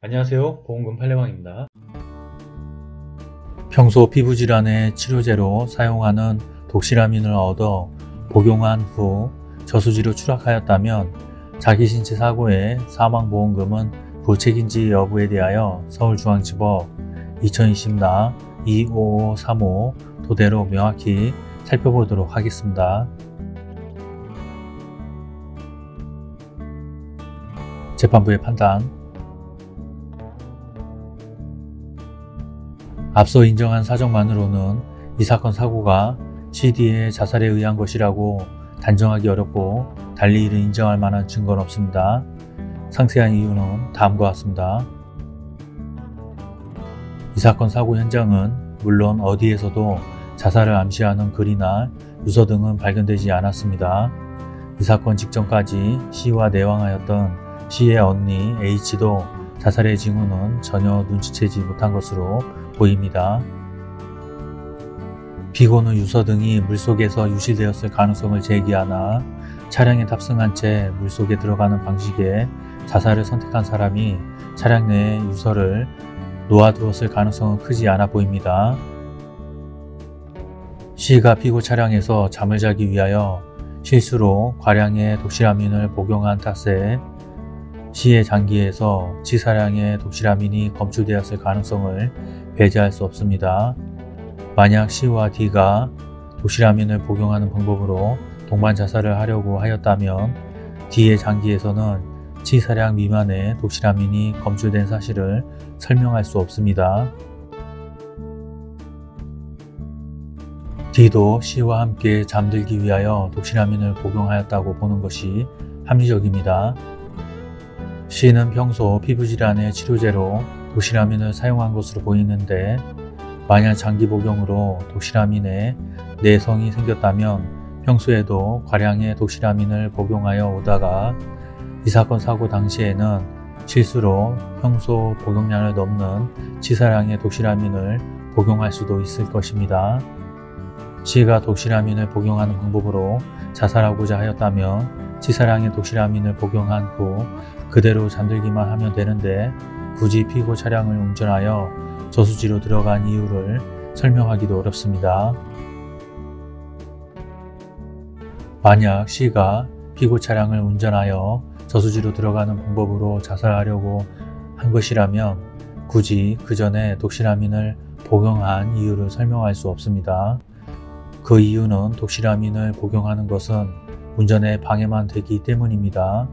안녕하세요. 보험금 팔례방입니다. 평소 피부질환의 치료제로 사용하는 독시라민을 얻어 복용한 후 저수지로 추락하였다면 자기신체 사고의 사망보험금은 부책인지 여부에 대하여 서울중앙지법 2020나 25535 토대로 명확히 살펴보도록 하겠습니다. 재판부의 판단 앞서 인정한 사정만으로는 이 사건 사고가 CD의 자살에 의한 것이라고 단정하기 어렵고 달리 이를 인정할 만한 증거는 없습니다. 상세한 이유는 다음과 같습니다. 이 사건 사고 현장은 물론 어디에서도 자살을 암시하는 글이나 유서 등은 발견되지 않았습니다. 이 사건 직전까지 C와 내왕하였던 C의 언니 H도 자살의 징후는 전혀 눈치채지 못한 것으로 보입니다. 피고는 유서 등이 물속에서 유실되었을 가능성을 제기하나 차량에 탑승한 채 물속에 들어가는 방식의 자살을 선택한 사람이 차량 내에 유서를 놓아두었을 가능성은 크지 않아 보입니다. C가 피고 차량에서 잠을 자기 위하여 실수로 과량의 독실아민을 복용한 탓에 C의 장기에서 치사량의 독실아민이 검출되었을 가능성을 배제할 수 없습니다. 만약 C와 D가 독실아민을 복용하는 방법으로 동반 자살을 하려고 하였다면 D의 장기에서는 치사량 미만의 독실아민이 검출된 사실을 설명할 수 없습니다. D도 C와 함께 잠들기 위하여 독실아민을 복용하였다고 보는 것이 합리적입니다. C는 평소 피부질환의 치료제로 독실아민을 사용한 것으로 보이는데 만약 장기 복용으로 독실아민에 내성이 생겼다면 평소에도 과량의 독실아민을 복용하여 오다가 이 사건 사고 당시에는 실수로 평소 복용량을 넘는 치사량의 독실아민을 복용할 수도 있을 것입니다. C가 독실아민을 복용하는 방법으로 자살하고자 하였다면 치사량의 독실아민을 복용한 후 그대로 잠들기만 하면 되는데 굳이 피고 차량을 운전하여 저수지로 들어간 이유를 설명하기도 어렵습니다. 만약 C가 피고 차량을 운전하여 저수지로 들어가는 방법으로 자살하려고 한 것이라면 굳이 그 전에 독실아민을 복용한 이유를 설명할 수 없습니다. 그 이유는 독실아민을 복용하는 것은 운전에 방해만 되기 때문입니다.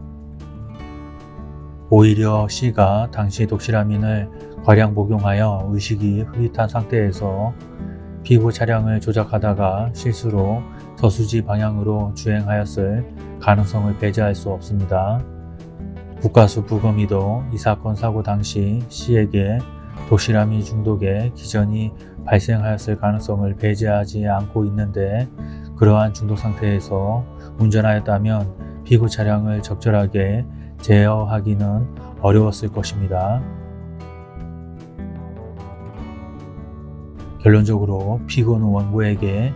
오히려 C가 당시 독실아민을 과량 복용하여 의식이 흐릿한 상태에서 피고 차량을 조작하다가 실수로 저수지 방향으로 주행하였을 가능성을 배제할 수 없습니다. 국가수 부검이도 이 사건 사고 당시 C에게 독실아민 중독의 기전이 발생하였을 가능성을 배제하지 않고 있는데 그러한 중독 상태에서 운전하였다면 피고 차량을 적절하게 제어하기는 어려웠을 것입니다. 결론적으로 피고는 원고에게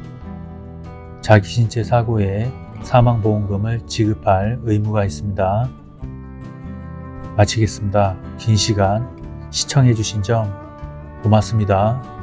자기 신체 사고에 사망보험금을 지급할 의무가 있습니다. 마치겠습니다. 긴 시간 시청해주신 점 고맙습니다.